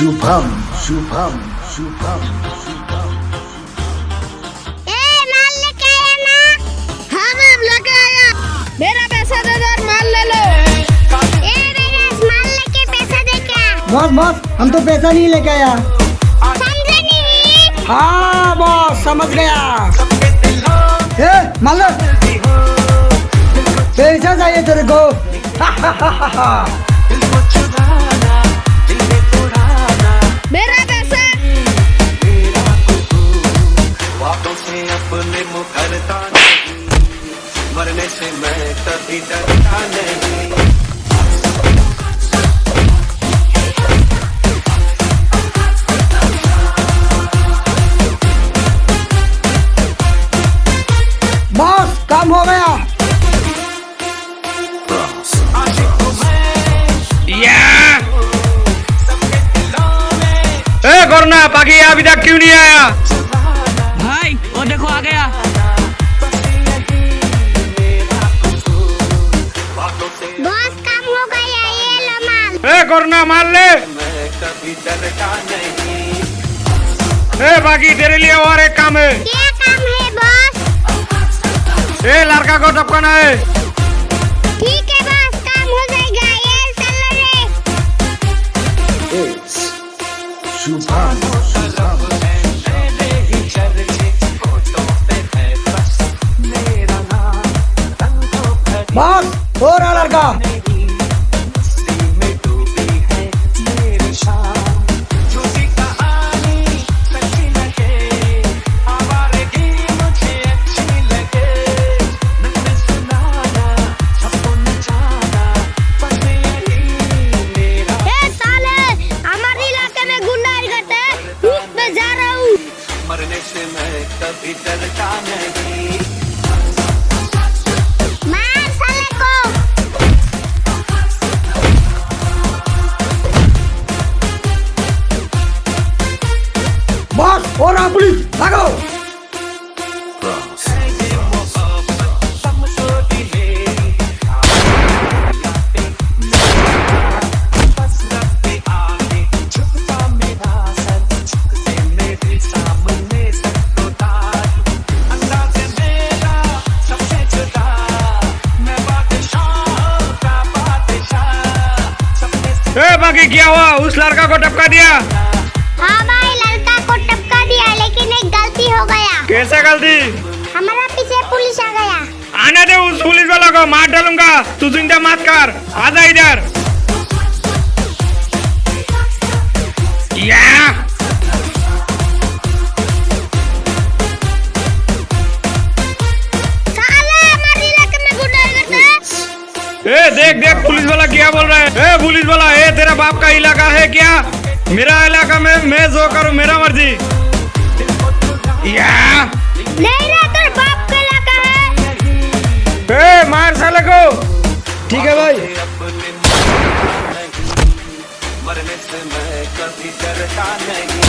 शुभम शुभम शुभम ए माल लेके आया ना? हाँ मैम लेके आया। मेरा पैसा दे दो माल ले लो। ए माल लेके पैसा दे क्या? बॉस बॉस हम तो पैसा नहीं लेके आया। समझे नहीं? हाँ बॉस समझ गया। ए लो। पैसा चाहिए तेरे को। से अपने मुखरता नहीं। मरने से मैं कभी डरता नहीं। बॉस काम हो गया। ए करना बाकी अभी तक क्यों नहीं आया? देखो आ। गया बॉस काम हो गया ये लो माल ए करना माल ले। मैं कभी नहीं ए बाकी तेरे लिए और एक काम है। क्या काम है बॉस। ए लड़का को टपकाना है। पुलिस भागो ए बाकी क्या हुआ? उस लड़का को टपका दिया। हाँ कैसे गलती हमारा पीछे पुलिस आ गया। आने दे उस पुलिस वाला को मार डालूँगा। तू चिंता मत कर। आजा इधर। हैं ए देख देख पुलिस वाला क्या बोल रहा है? ए पुलिस वाला ए तेरा बाप का इलाका है क्या? मेरा इलाका में मैं जो करूँ मेरा मर्ज़ी। या नहीं रे तेरे बाप का इलाका है। ए मार साले को। ठीक है भाई। मरने से मैं कभी डरता नहीं।